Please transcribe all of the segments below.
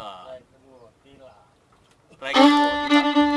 lah. Tila. Tila.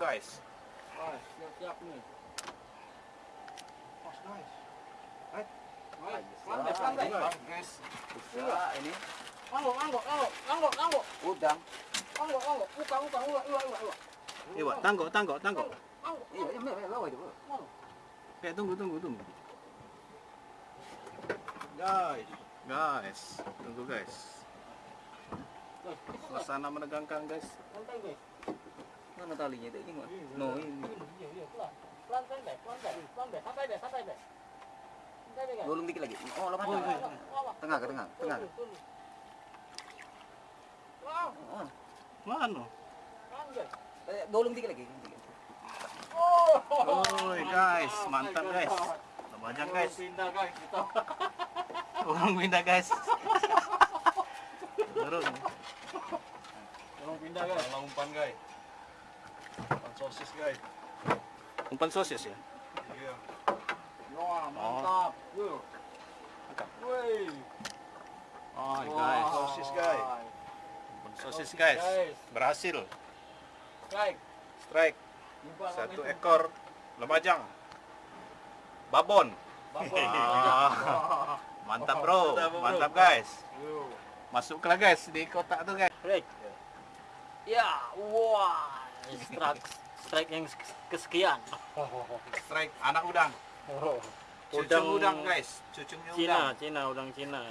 guys. Guys, Iya, tanggo, tanggo, tanggo. Iya, tunggu, tunggu, tunggu. Guys, guys, tunggu guys. Suasana menegangkan guys. Santai guys. Mana talinya itu ini? Mak? No, ini. Iya, iya, pelan. Pelan, pelan, santai, pelan, deh. santai deh, santai deh. Santai deh, guys. Gulung dikit lagi. Oh, Oh, iya, iya. Lama. Tengah ke tengah, tengah. Oh, Mana? gulung dikit lagi. Oh, Oi guys, mantap guys. Lamajang guys. Pindah, guys. Kita. Orang pindah guys. Turun. Tolong pindah, guys. Lang umpan guys. Sosis guys. Umpan sosis ya? Iya. Wah, mantap. Mantap. Woi. Oh guys, sosis, guys. umpan sosis guys. Berhasil. Strike Jumpa satu ekor lemajang. Babon. Babon. Ah, Mantap bro, Mantap, guys. Masuklah guys di kotak tuh guys. Strike. Ya, wah. Strike, strike yang kesekian. Strike anak udang. Cucung udang guys, cucungnya Cina, udang. Cina, udang Cina.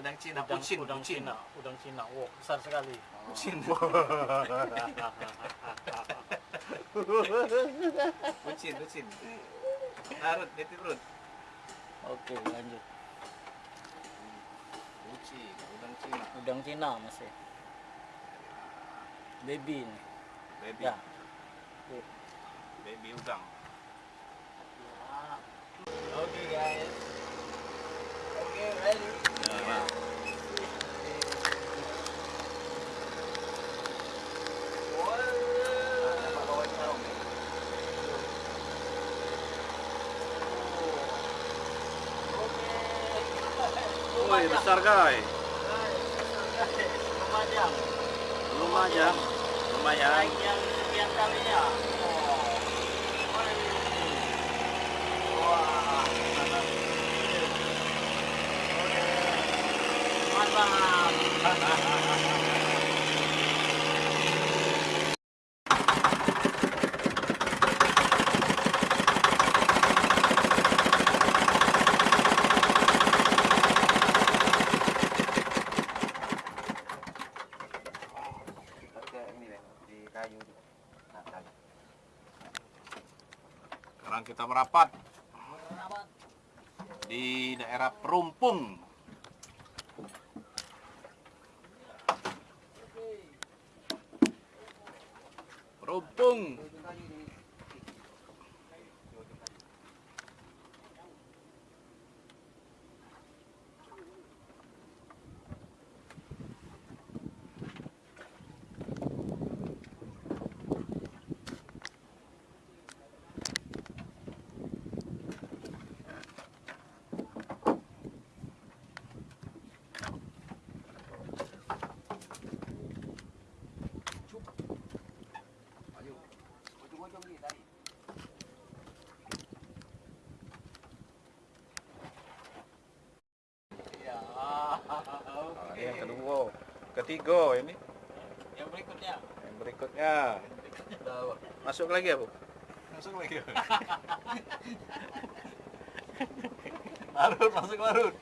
Udang Cina, Udang, pucin, udang pucin. Cina, udang Cina. Wow, besar sekali. Pucin. Pucin, pucin. Narut, perut. Oke, lanjut. Pucin, udang Cina. Udang Cina masih. Baby ini. Baby, Ya. Baby udang. Oke guys. Oke, ready. Ya, nah. Woi, besar guys. Lumajang. Lumayan. Lumayan. kayu Sekarang kita merapat di daerah Perumpung. Perumpung. Ketiga ini, Yang berikutnya. yang berikutnya. Masuk lagi ya, Bu? Masuk lagi. Larut, masuk larut.